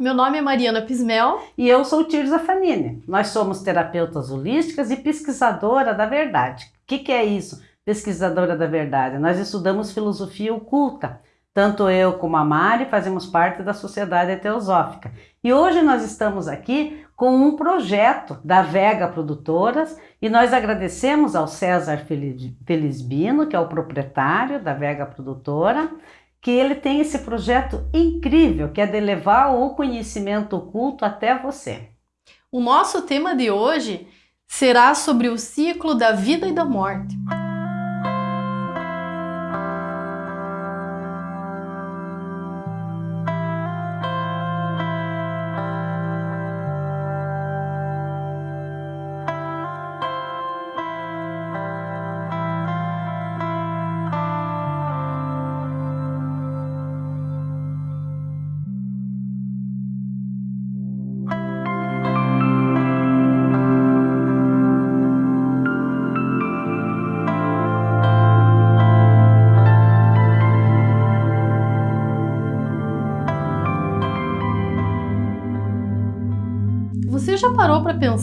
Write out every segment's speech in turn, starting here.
Meu nome é Mariana Pismel. E eu sou Tirza Fanini. Nós somos terapeutas holísticas e pesquisadora da verdade. O que, que é isso, pesquisadora da verdade? Nós estudamos filosofia oculta. Tanto eu como a Mari fazemos parte da Sociedade Teosófica. E hoje nós estamos aqui com um projeto da Vega Produtoras e nós agradecemos ao César Felisbino, que é o proprietário da Vega Produtora, que ele tem esse projeto incrível, que é de levar o conhecimento oculto até você. O nosso tema de hoje será sobre o ciclo da vida e da morte.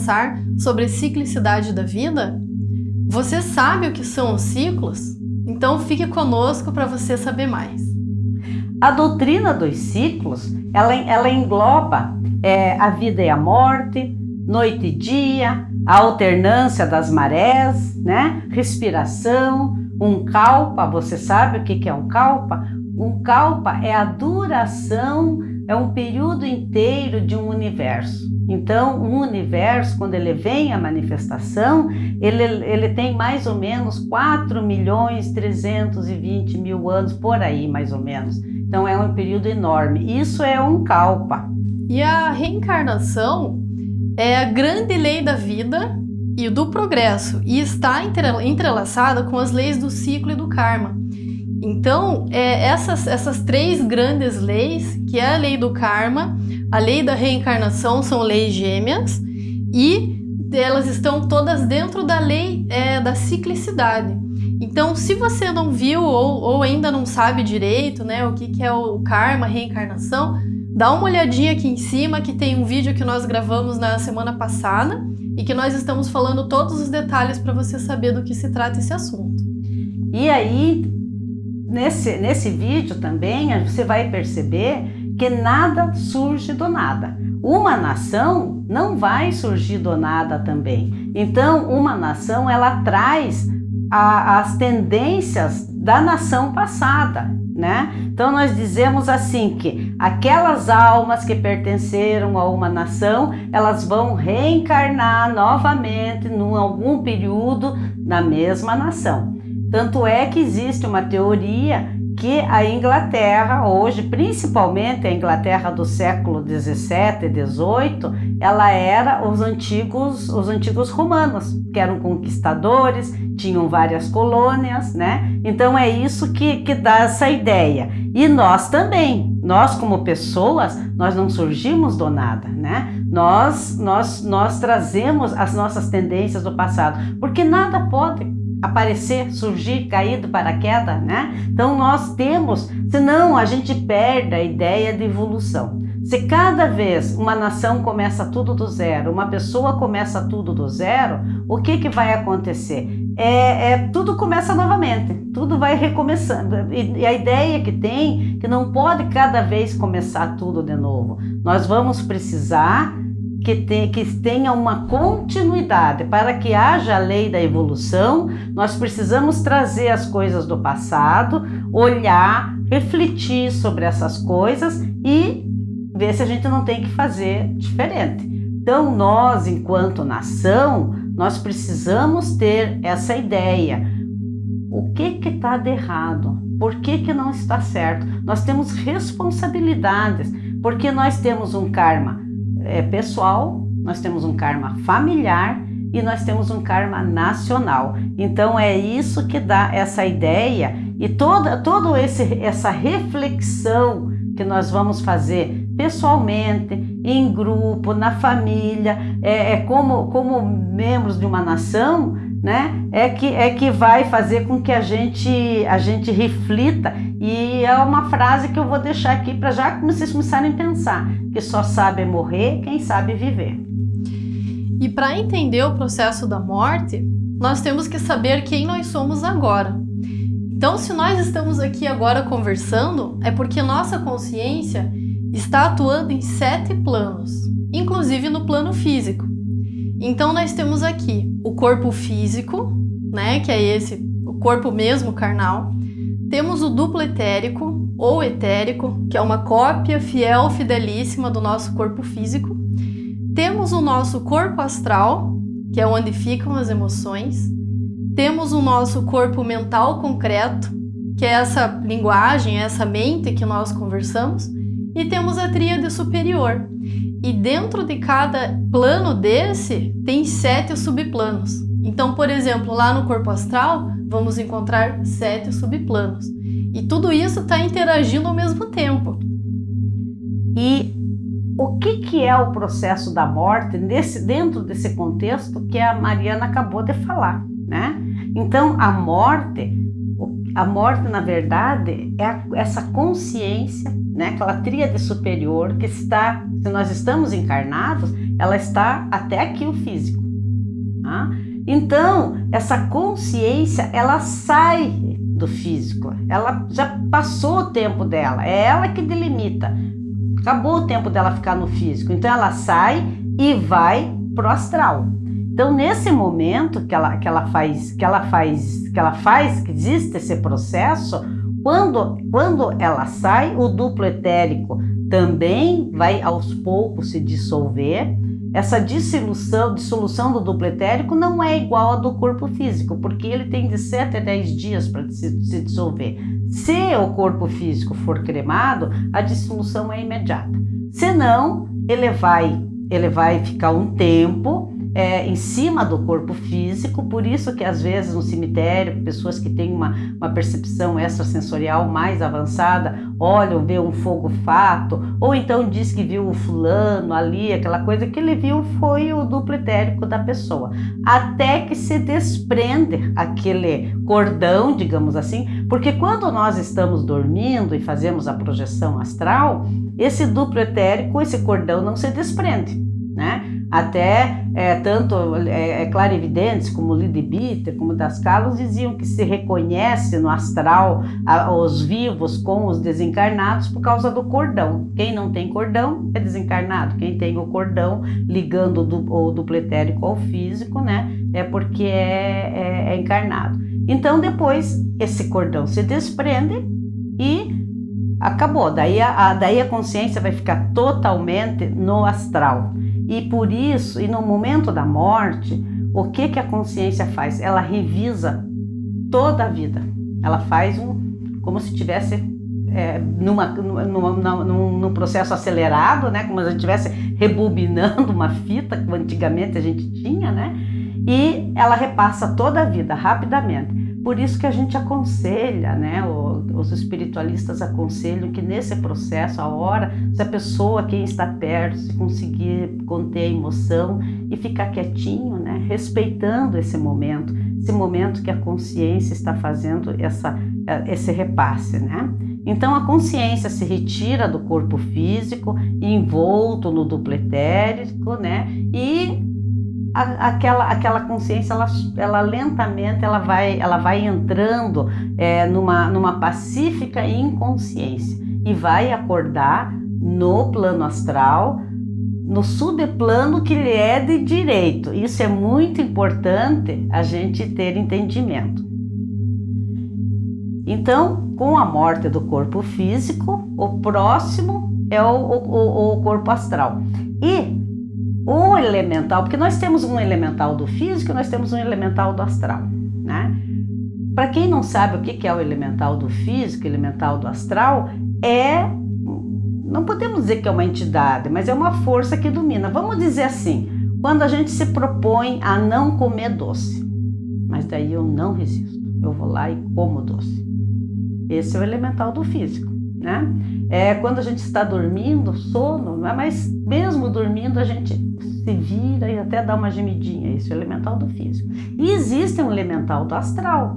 Pensar sobre a ciclicidade da vida? Você sabe o que são os ciclos? Então fique conosco para você saber mais. A doutrina dos ciclos, ela, ela engloba é, a vida e a morte, noite e dia, a alternância das marés, né? respiração, um kalpa, você sabe o que é um kalpa? Um kalpa é a duração, é um período inteiro de um universo. Então, o universo, quando ele vem à manifestação, ele, ele tem mais ou menos 4 milhões 320 mil anos, por aí mais ou menos. Então, é um período enorme. Isso é um kalpa. E a reencarnação é a grande lei da vida e do progresso e está entrelaçada com as leis do ciclo e do karma. Então, é, essas, essas três grandes leis, que é a lei do karma, a lei da reencarnação, são leis gêmeas, e elas estão todas dentro da lei é, da ciclicidade. Então, se você não viu ou, ou ainda não sabe direito né, o que, que é o karma, reencarnação, dá uma olhadinha aqui em cima que tem um vídeo que nós gravamos na semana passada e que nós estamos falando todos os detalhes para você saber do que se trata esse assunto. E aí, nesse, nesse vídeo também, você vai perceber que nada surge do nada. Uma nação não vai surgir do nada também. Então, uma nação, ela traz a, as tendências da nação passada, né? Então, nós dizemos assim que aquelas almas que pertenceram a uma nação, elas vão reencarnar novamente em algum período na mesma nação. Tanto é que existe uma teoria que a Inglaterra hoje, principalmente a Inglaterra do século 17 e 18, ela era os antigos, os antigos romanos, que eram conquistadores, tinham várias colônias, né? Então é isso que, que dá essa ideia. E nós também, nós como pessoas, nós não surgimos do nada, né? Nós, nós, nós trazemos as nossas tendências do passado, porque nada pode aparecer, surgir, cair do paraquedas, né? Então nós temos, senão a gente perde a ideia de evolução. Se cada vez uma nação começa tudo do zero, uma pessoa começa tudo do zero, o que, que vai acontecer? É, é tudo começa novamente, tudo vai recomeçando. E, e a ideia que tem que não pode cada vez começar tudo de novo. Nós vamos precisar que, tem, que tenha uma continuidade. Para que haja a lei da evolução, nós precisamos trazer as coisas do passado, olhar, refletir sobre essas coisas e ver se a gente não tem que fazer diferente. Então, nós, enquanto nação, nós precisamos ter essa ideia. O que está de errado? Por que, que não está certo? Nós temos responsabilidades, porque nós temos um karma é, pessoal, nós temos um karma familiar e nós temos um karma nacional. Então é isso que dá essa ideia e toda, toda esse, essa reflexão que nós vamos fazer pessoalmente, em grupo, na família, é, é como, como membros de uma nação, né, é que, é que vai fazer com que a gente, a gente reflita. E é uma frase que eu vou deixar aqui para já vocês começarem a pensar, que só sabe morrer quem sabe viver. E para entender o processo da morte, nós temos que saber quem nós somos agora. Então, se nós estamos aqui agora conversando, é porque nossa consciência está atuando em sete planos, inclusive no plano físico. Então, nós temos aqui o corpo físico, né, que é esse, o corpo mesmo carnal. Temos o duplo etérico ou etérico, que é uma cópia fiel, fidelíssima do nosso corpo físico. Temos o nosso corpo astral, que é onde ficam as emoções. Temos o nosso corpo mental concreto, que é essa linguagem, essa mente que nós conversamos. E temos a tríade superior. E dentro de cada plano desse, tem sete subplanos. Então, por exemplo, lá no corpo astral, vamos encontrar sete subplanos. E tudo isso está interagindo ao mesmo tempo. E o que, que é o processo da morte nesse, dentro desse contexto que a Mariana acabou de falar, né? Então, a morte, a morte, na verdade, é essa consciência, né? Aquela tríade superior que está, se nós estamos encarnados, ela está até aqui o físico. Tá? Então, essa consciência, ela sai do físico, ela já passou o tempo dela, é ela que delimita Acabou o tempo dela ficar no físico. Então ela sai e vai pro astral. Então nesse momento que ela, que ela faz, que ela faz, que ela faz, que existe esse processo, quando, quando ela sai, o duplo etérico também vai aos poucos se dissolver. Essa dissolução, dissolução do duplo etérico não é igual a do corpo físico, porque ele tem de 7 a 10 dias para se, se dissolver. Se o corpo físico for cremado, a dissolução é imediata. Se não, ele vai, ele vai ficar um tempo é, em cima do corpo físico, por isso que às vezes no cemitério, pessoas que têm uma, uma percepção extrasensorial mais avançada, olham, vê um fogo fato, ou então diz que viu o fulano ali, aquela coisa que ele viu foi o duplo etérico da pessoa, até que se desprende aquele cordão, digamos assim, porque quando nós estamos dormindo e fazemos a projeção astral, esse duplo etérico, esse cordão não se desprende, né? Até é, tanto é, é clarividentes como Lydie Bitter, como Das Carlos, diziam que se reconhece no astral a, os vivos com os desencarnados por causa do cordão. Quem não tem cordão é desencarnado. Quem tem o cordão ligando do, o duplo etérico ao físico, né, é porque é, é, é encarnado. Então depois esse cordão se desprende e acabou. Daí a, a, daí a consciência vai ficar totalmente no astral. E por isso, e no momento da morte, o que, que a consciência faz? Ela revisa toda a vida. Ela faz um, como se tivesse é, numa, numa, numa, num, num, processo acelerado, né? Como se a gente estivesse rebobinando uma fita que antigamente a gente tinha, né? E ela repassa toda a vida rapidamente. Por isso que a gente aconselha, né? Os espiritualistas aconselham que nesse processo, a hora, se a pessoa, quem está perto, se conseguir conter a emoção e ficar quietinho, né? Respeitando esse momento, esse momento que a consciência está fazendo essa, esse repasse, né? Então a consciência se retira do corpo físico, envolto no duplo etérico, né? E aquela, aquela consciência, ela, ela lentamente ela vai, ela vai entrando é, numa, numa pacífica inconsciência e vai acordar no plano astral, no subplano que lhe é de direito. Isso é muito importante a gente ter entendimento. Então, com a morte do corpo físico, o próximo é o, o, o corpo astral. E o elemental, porque nós temos um elemental do físico e nós temos um elemental do astral, né? Para quem não sabe o que é o elemental do físico, elemental do astral, é não podemos dizer que é uma entidade, mas é uma força que domina. Vamos dizer assim, quando a gente se propõe a não comer doce, mas daí eu não resisto, eu vou lá e como doce. Esse é o elemental do físico, né? É quando a gente está dormindo, sono, mas mesmo dormindo a gente se vira e até dá uma gemidinha. Esse é o elemental do físico. E existe um elemental do astral,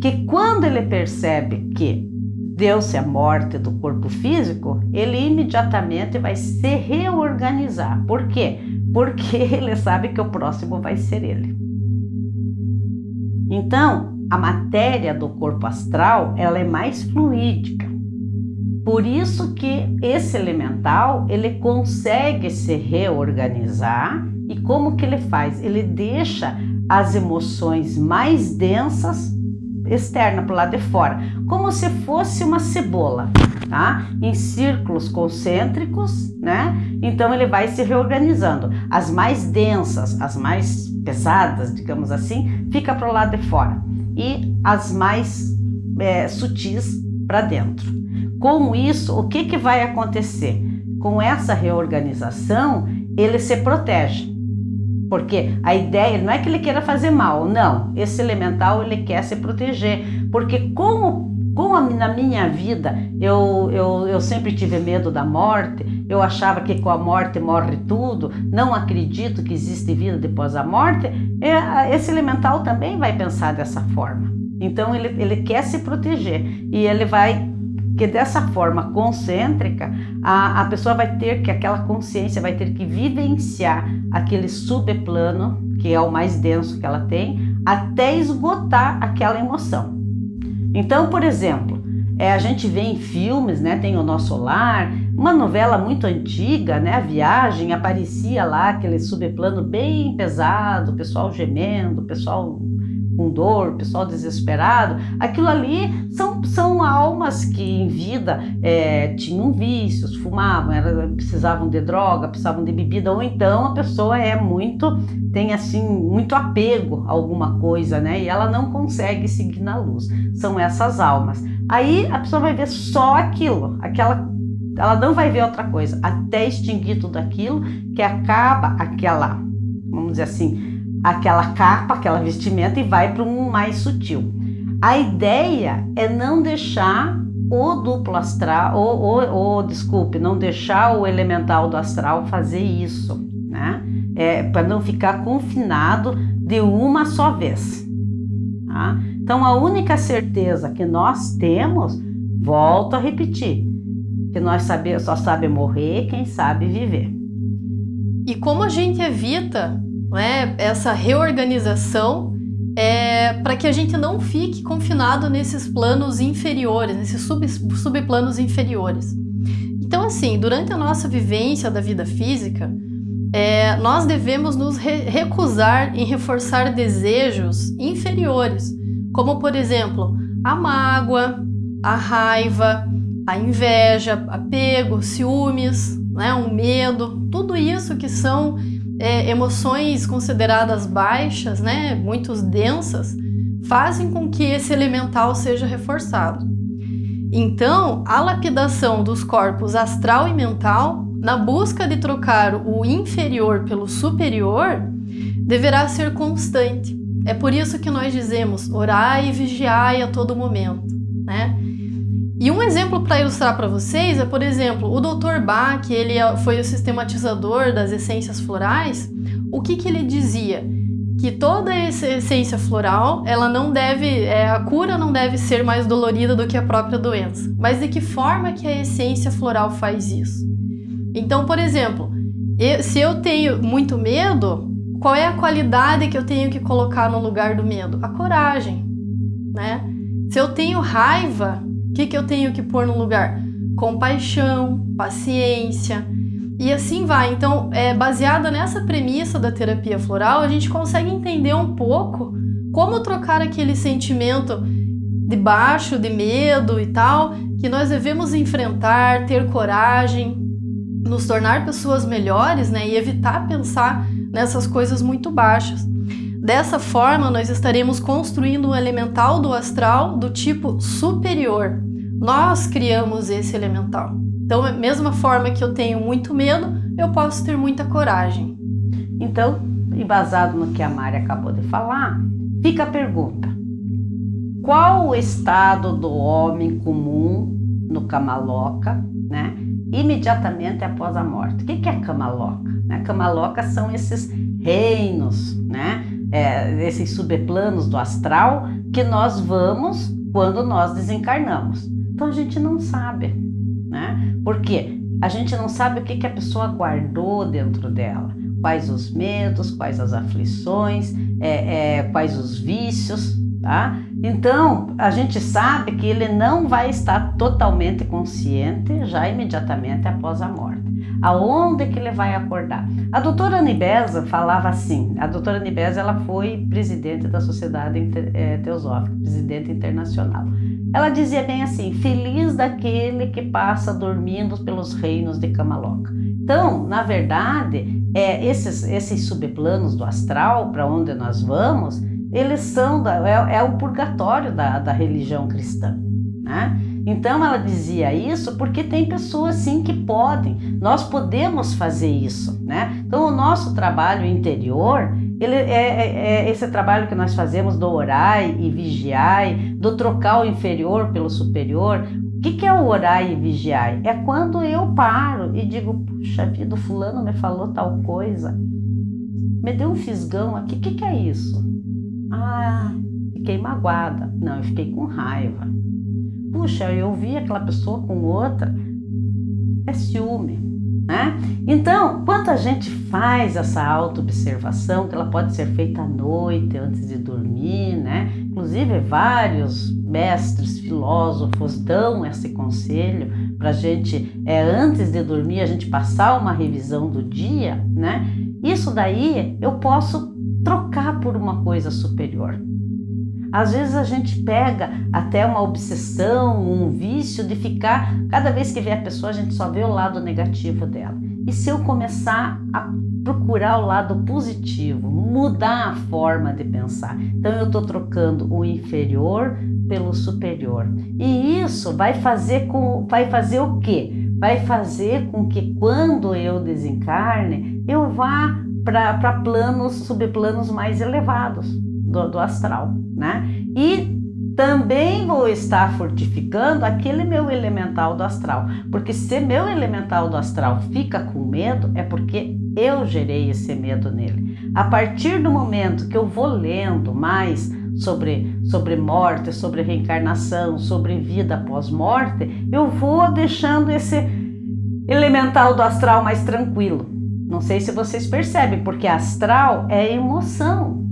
que quando ele percebe que deu-se a morte do corpo físico, ele imediatamente vai se reorganizar. Por quê? Porque ele sabe que o próximo vai ser ele. Então, a matéria do corpo astral, ela é mais fluídica. Por isso que esse elemental, ele consegue se reorganizar e como que ele faz? Ele deixa as emoções mais densas externa para o lado de fora, como se fosse uma cebola, tá? Em círculos concêntricos, né? Então ele vai se reorganizando. As mais densas, as mais pesadas, digamos assim, fica para o lado de fora e as mais é, sutis para dentro. Com isso, o que, que vai acontecer? Com essa reorganização, ele se protege. Porque a ideia não é que ele queira fazer mal, não. Esse elemental ele quer se proteger. Porque como, como na minha vida eu, eu, eu sempre tive medo da morte, eu achava que com a morte morre tudo, não acredito que existe vida depois da morte, é, esse elemental também vai pensar dessa forma. Então ele, ele quer se proteger e ele vai que dessa forma concêntrica, a, a pessoa vai ter que, aquela consciência vai ter que vivenciar aquele subplano, que é o mais denso que ela tem, até esgotar aquela emoção. Então, por exemplo, é, a gente vê em filmes, né, tem o Nosso Lar, uma novela muito antiga, né, a Viagem, aparecia lá aquele subplano bem pesado, o pessoal gemendo, o pessoal com dor, pessoal desesperado, aquilo ali são, são almas que em vida é, tinham vícios, fumavam, era, precisavam de droga, precisavam de bebida, ou então a pessoa é muito, tem assim, muito apego a alguma coisa, né? E ela não consegue seguir na luz. São essas almas. Aí a pessoa vai ver só aquilo, aquela ela não vai ver outra coisa, até extinguir tudo aquilo que acaba aquela, vamos dizer assim, aquela capa, aquela vestimenta e vai para um mais sutil. A ideia é não deixar o duplo astral, ou, ou, ou desculpe, não deixar o elemental do astral fazer isso, né? É, para não ficar confinado de uma só vez. Tá? Então, a única certeza que nós temos, volto a repetir, que nós sabe, só sabe morrer quem sabe viver. E como a gente evita né, essa reorganização é, para que a gente não fique confinado nesses planos inferiores, nesses sub, subplanos inferiores. Então, assim, durante a nossa vivência da vida física, é, nós devemos nos re recusar em reforçar desejos inferiores, como, por exemplo, a mágoa, a raiva, a inveja, apego, ciúmes, né, o medo, tudo isso que são é, emoções consideradas baixas, né, muito densas, fazem com que esse elemental seja reforçado. Então, a lapidação dos corpos astral e mental, na busca de trocar o inferior pelo superior, deverá ser constante. É por isso que nós dizemos orai e vigiai a todo momento, né? E um exemplo para ilustrar para vocês é, por exemplo, o Dr. Bach, ele é, foi o sistematizador das essências florais. O que, que ele dizia? Que toda essa essência floral, ela não deve, é, a cura não deve ser mais dolorida do que a própria doença. Mas de que forma que a essência floral faz isso? Então, por exemplo, se eu tenho muito medo, qual é a qualidade que eu tenho que colocar no lugar do medo? A coragem, né? Se eu tenho raiva, que, que eu tenho que pôr no lugar? Compaixão, paciência e assim vai. Então, é, baseada nessa premissa da terapia floral, a gente consegue entender um pouco como trocar aquele sentimento de baixo, de medo e tal, que nós devemos enfrentar, ter coragem, nos tornar pessoas melhores, né, e evitar pensar nessas coisas muito baixas. Dessa forma, nós estaremos construindo um elemental do astral do tipo superior, nós criamos esse elemental. Então, da mesma forma que eu tenho muito medo, eu posso ter muita coragem. Então, embasado no que a Mari acabou de falar, fica a pergunta: qual o estado do homem comum no Kamaloka né? Imediatamente após a morte. O que é cama loca? Né? Cama loca são esses reinos, né? É, esses subplanos do astral que nós vamos quando nós desencarnamos. Então a gente não sabe, né? Por quê? A gente não sabe o que, que a pessoa guardou dentro dela, quais os medos, quais as aflições, é, é, quais os vícios, tá? Então, a gente sabe que ele não vai estar totalmente consciente já imediatamente após a morte. Aonde que ele vai acordar? A doutora Nibesa falava assim, a doutora Nibesa ela foi presidente da Sociedade eh, Teosófica, presidente internacional. Ela dizia bem assim, feliz daquele que passa dormindo pelos reinos de Camaloca. Então, na verdade, é, esses, esses subplanos do astral, para onde nós vamos, eles são da, é, é, o purgatório da, da religião cristã. Né? Então ela dizia isso porque tem pessoas sim que podem, nós podemos fazer isso. Né? Então o nosso trabalho interior, ele é, é, é esse trabalho que nós fazemos do orai e vigiai, do trocar o inferior pelo superior. O que, que é o orai e vigiai? É quando eu paro e digo, puxa vida, o fulano me falou tal coisa, me deu um fisgão aqui, o que, que é isso? Ah, fiquei magoada. Não, eu fiquei com raiva. Puxa, eu vi aquela pessoa com outra. É ciúme, né? Então, quando a gente faz essa auto-observação, que ela pode ser feita à noite, antes de dormir, né? Inclusive, vários mestres, filósofos dão esse conselho para a gente, é, antes de dormir, a gente passar uma revisão do dia, né? Isso daí eu posso trocar por uma coisa superior. Às vezes a gente pega até uma obsessão, um vício de ficar, cada vez que vê a pessoa, a gente só vê o lado negativo dela. E se eu começar a procurar o lado positivo, mudar a forma de pensar? Então eu estou trocando o inferior pelo superior. E isso vai fazer com vai fazer o quê? Vai fazer com que quando eu desencarne, eu vá para planos, subplanos mais elevados do, do astral, né? E também vou estar fortificando aquele meu elemental do astral, porque se meu elemental do astral fica com medo, é porque eu gerei esse medo nele. A partir do momento que eu vou lendo mais sobre, sobre morte, sobre reencarnação, sobre vida após morte, eu vou deixando esse elemental do astral mais tranquilo. Não sei se vocês percebem, porque astral é emoção.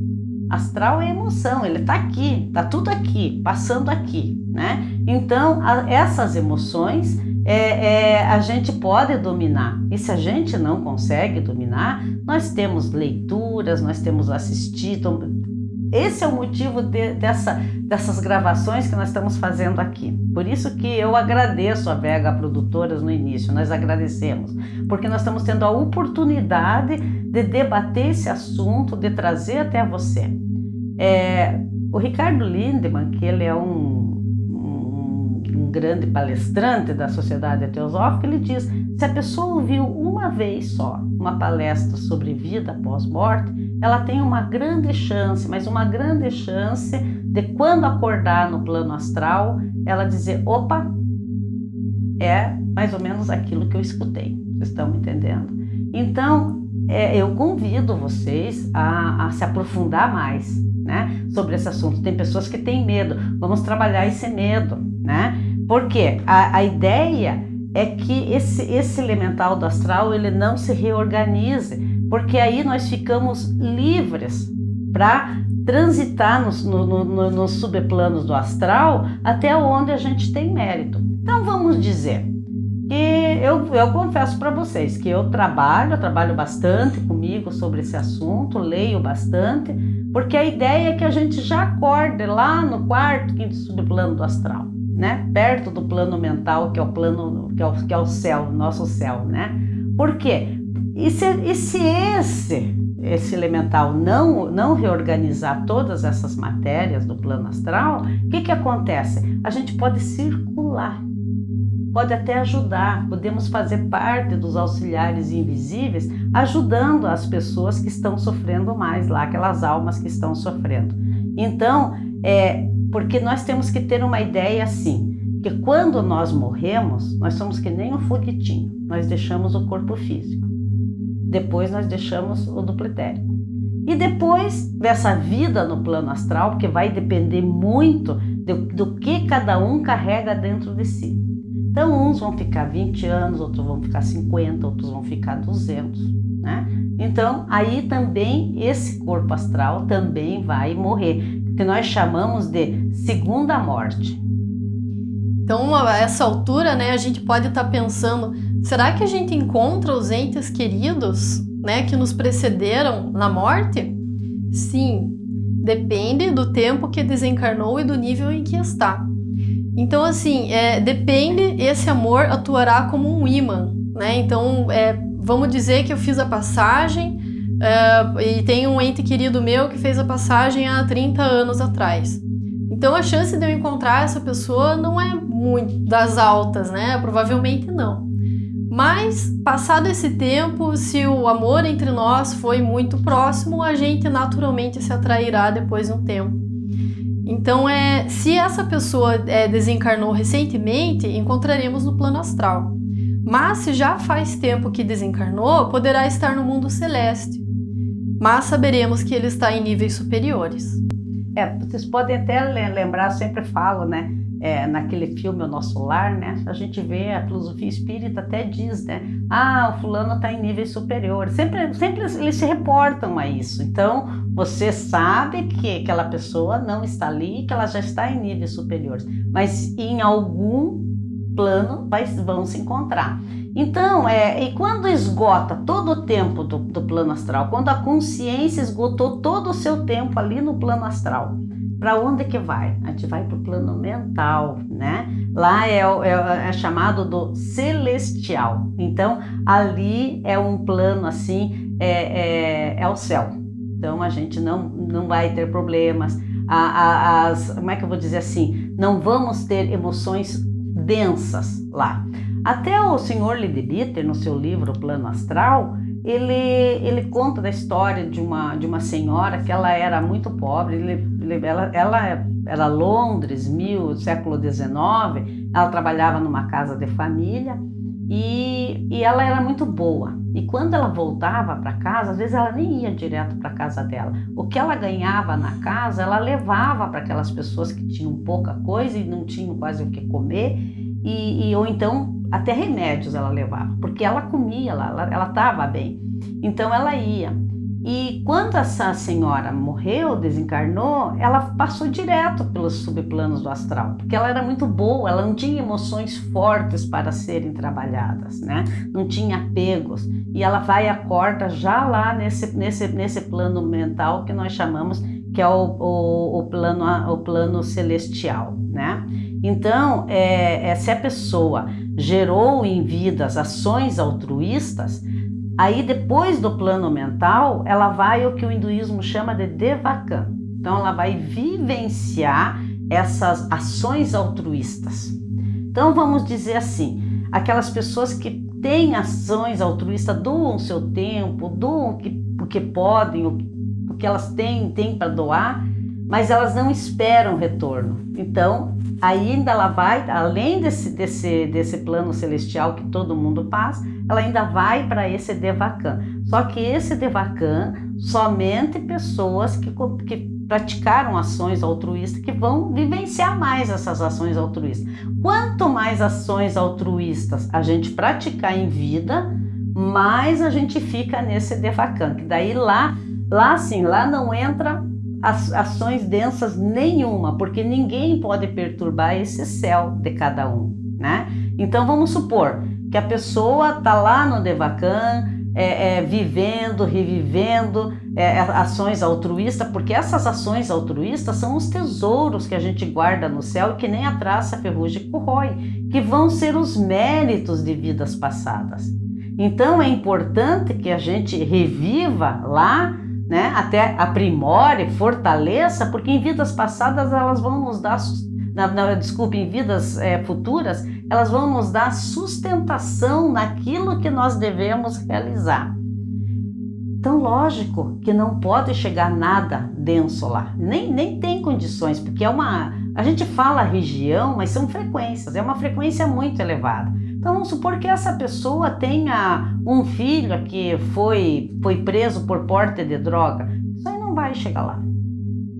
Astral é emoção, ele está aqui, está tudo aqui, passando aqui, né? Então, a, essas emoções é, é, a gente pode dominar. E se a gente não consegue dominar, nós temos leituras, nós temos assistido, esse é o motivo de, dessa, dessas gravações que nós estamos fazendo aqui. Por isso que eu agradeço a Vega Produtoras no início, nós agradecemos, porque nós estamos tendo a oportunidade de debater esse assunto, de trazer até você. É, o Ricardo Lindemann, que ele é um, um, um grande palestrante da Sociedade Teosófica, ele diz, se a pessoa ouviu uma vez só uma palestra sobre vida após morte, ela tem uma grande chance, mas uma grande chance de quando acordar no plano astral, ela dizer, opa, é mais ou menos aquilo que eu escutei. Vocês estão me entendendo? Então, é, eu convido vocês a, a, se aprofundar mais né, sobre esse assunto. Tem pessoas que têm medo, vamos trabalhar esse medo, né? Porque a, a ideia é que esse, esse elemental do astral ele não se reorganize, porque aí nós ficamos livres para transitar nos, no, no, nos subplanos do astral até onde a gente tem mérito. Então vamos dizer que eu, eu confesso para vocês que eu trabalho, eu trabalho bastante comigo sobre esse assunto, leio bastante, porque a ideia é que a gente já acorde lá no quarto, quinto subplano do astral, né? Perto do plano mental, que é o plano, que é o, que é o céu, nosso céu, né? Por quê? E se, e se esse, esse elemental não, não reorganizar todas essas matérias do plano astral, o que, que acontece? A gente pode circular, pode até ajudar, podemos fazer parte dos auxiliares invisíveis, ajudando as pessoas que estão sofrendo mais lá, aquelas almas que estão sofrendo. Então, é, porque nós temos que ter uma ideia assim, que quando nós morremos, nós somos que nem um foguetinho, nós deixamos o corpo físico. Depois nós deixamos o duplitérico. E depois dessa vida no plano astral, porque vai depender muito do, do que cada um carrega dentro de si. Então, uns vão ficar 20 anos, outros vão ficar 50, outros vão ficar 200, né? Então, aí também esse corpo astral também vai morrer, que nós chamamos de segunda morte. Então, a essa altura, né, a gente pode estar tá pensando, será que a gente encontra os entes queridos, né, que nos precederam na morte? Sim, depende do tempo que desencarnou e do nível em que está. Então, assim, é, depende, esse amor atuará como um imã, né? Então, é, vamos dizer que eu fiz a passagem é, e tem um ente querido meu que fez a passagem há 30 anos atrás. Então a chance de eu encontrar essa pessoa não é muito das altas, né? Provavelmente não. Mas, passado esse tempo, se o amor entre nós foi muito próximo, a gente naturalmente se atrairá depois de um tempo. Então, é, se essa pessoa é, desencarnou recentemente, encontraremos no plano astral. Mas se já faz tempo que desencarnou, poderá estar no mundo celeste. Mas saberemos que ele está em níveis superiores. É, vocês podem até lembrar, sempre falo, né? É, naquele filme O Nosso Lar, né? A gente vê, a filosofia espírita até diz, né? Ah, o fulano está em níveis superiores. Sempre, sempre eles se reportam a isso. Então, você sabe que aquela pessoa não está ali, que ela já está em níveis superiores. Mas em algum plano vai, vão se encontrar. Então, é, e quando esgota todo o tempo do, do plano astral, quando a consciência esgotou todo o seu tempo ali no plano astral, para onde que vai? A gente vai para o plano mental, né? Lá é, é, é, chamado do celestial. Então, ali é um plano assim, é, é, é o céu. Então, a gente não, não vai ter problemas. A, a, as, como é que eu vou dizer assim? Não vamos ter emoções densas lá. Até o senhor Lideritter, no seu livro Plano Astral, ele, ele conta da história de uma, de uma senhora que ela era muito pobre, ele, ela, ela era Londres, mil, século XIX, ela trabalhava numa casa de família e, e ela era muito boa. E quando ela voltava para casa, às vezes ela nem ia direto para casa dela. O que ela ganhava na casa, ela levava para aquelas pessoas que tinham pouca coisa e não tinham quase o que comer, e, e ou então até remédios ela levava, porque ela comia ela estava bem. Então ela ia. E quando essa senhora morreu, desencarnou, ela passou direto pelos subplanos do astral, porque ela era muito boa, ela não tinha emoções fortes para serem trabalhadas, né? Não tinha apegos. E ela vai e acorda já lá nesse, nesse, nesse plano mental que nós chamamos que é o, o, o plano, o plano celestial, né? Então, é, é, se a pessoa gerou em vidas ações altruístas, aí depois do plano mental, ela vai o que o hinduísmo chama de devakan. Então, ela vai vivenciar essas ações altruístas. Então, vamos dizer assim, aquelas pessoas que têm ações altruístas, doam seu tempo, doam o que, o que podem, o, o que elas têm, têm para doar, mas elas não esperam retorno. Então, ainda ela vai, além desse, desse, desse plano celestial que todo mundo passa, ela ainda vai para esse Devakan. Só que esse Devakan, somente pessoas que, que praticaram ações altruístas que vão vivenciar mais essas ações altruístas. Quanto mais ações altruístas a gente praticar em vida, mais a gente fica nesse Devakan, que daí lá, lá sim, lá não entra ações densas nenhuma, porque ninguém pode perturbar esse céu de cada um, né? Então vamos supor que a pessoa está lá no Devakan, é, é, vivendo, revivendo é, ações altruístas, porque essas ações altruístas são os tesouros que a gente guarda no céu e que nem a traça ferrugem corrói, que vão ser os méritos de vidas passadas. Então é importante que a gente reviva lá né? Até aprimore, fortaleça, porque em vidas passadas elas vão nos dar, na, na, em vidas é, futuras, elas vão nos dar sustentação naquilo que nós devemos realizar. Então, lógico que não pode chegar nada denso lá, nem, nem tem condições, porque é uma. A gente fala região, mas são frequências, é uma frequência muito elevada. Então, vamos supor que essa pessoa tenha um filho que foi, foi preso por porte de droga, isso aí não vai chegar lá,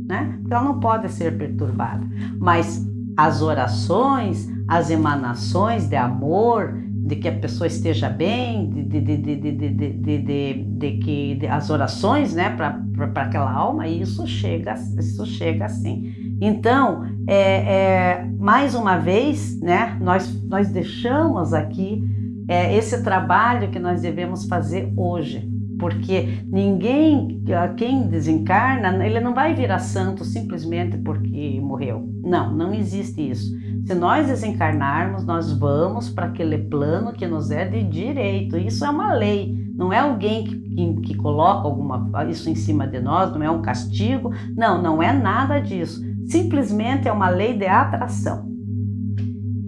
né? Ela não pode ser perturbada. Mas as orações, as emanações de amor, de que a pessoa esteja bem, de, de, de, de, de que as orações né, para aquela alma, isso chega, isso chega assim. Então, é, é, mais uma vez, né, nós, nós deixamos aqui é, esse trabalho que nós devemos fazer hoje, porque ninguém, quem desencarna, ele não vai virar santo simplesmente porque morreu. Não, não existe isso. Se nós desencarnarmos, nós vamos para aquele plano que nos é de direito. Isso é uma lei, não é alguém que, que, que coloca alguma, isso em cima de nós, não é um castigo. Não, não é nada disso. Simplesmente é uma lei de atração.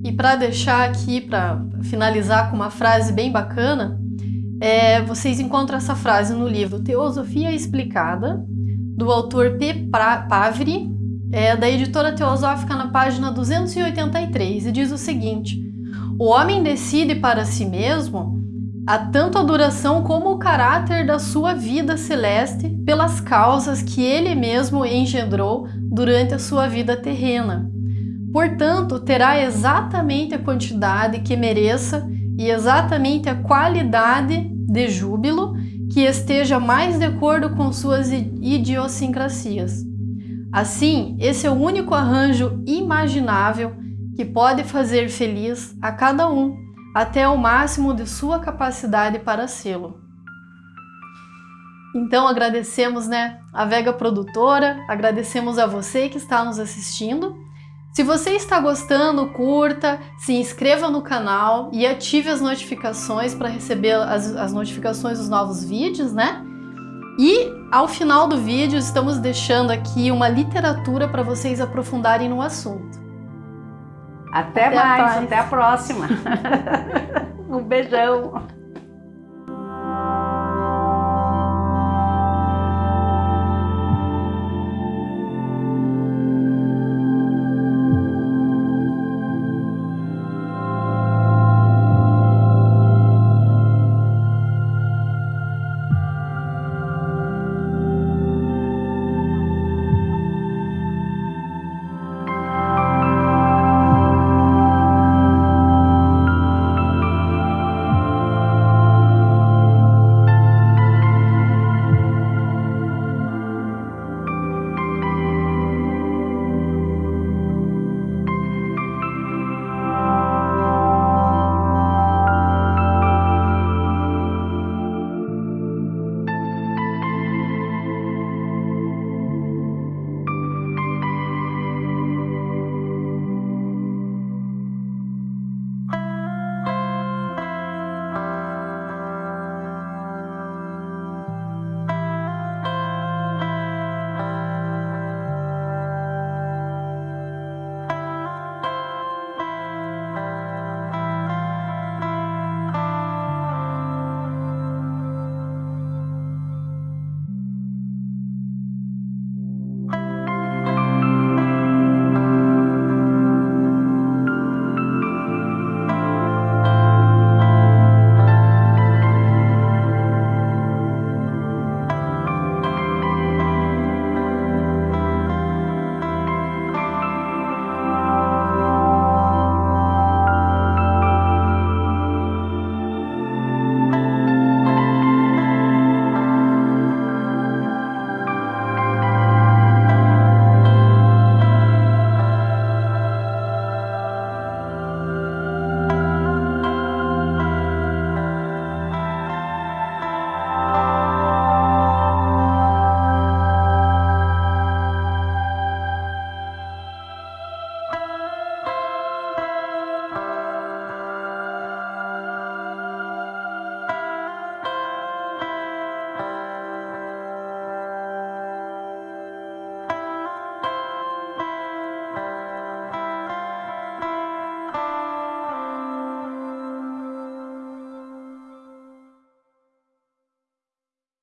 E para deixar aqui, para finalizar com uma frase bem bacana, é, vocês encontram essa frase no livro Teosofia Explicada, do autor P. Pavri, é, da editora Teosófica, na página 283, e diz o seguinte: O homem decide para si mesmo a tanto a duração como o caráter da sua vida celeste pelas causas que ele mesmo engendrou durante a sua vida terrena. Portanto, terá exatamente a quantidade que mereça e exatamente a qualidade de júbilo que esteja mais de acordo com suas idiosincrasias. Assim, esse é o único arranjo imaginável que pode fazer feliz a cada um, até o máximo de sua capacidade para sê-lo. Então agradecemos né, a Vega Produtora, agradecemos a você que está nos assistindo se você está gostando, curta, se inscreva no canal e ative as notificações para receber as, as notificações dos novos vídeos, né? E ao final do vídeo estamos deixando aqui uma literatura para vocês aprofundarem no assunto. Até, até mais, até a próxima. um beijão.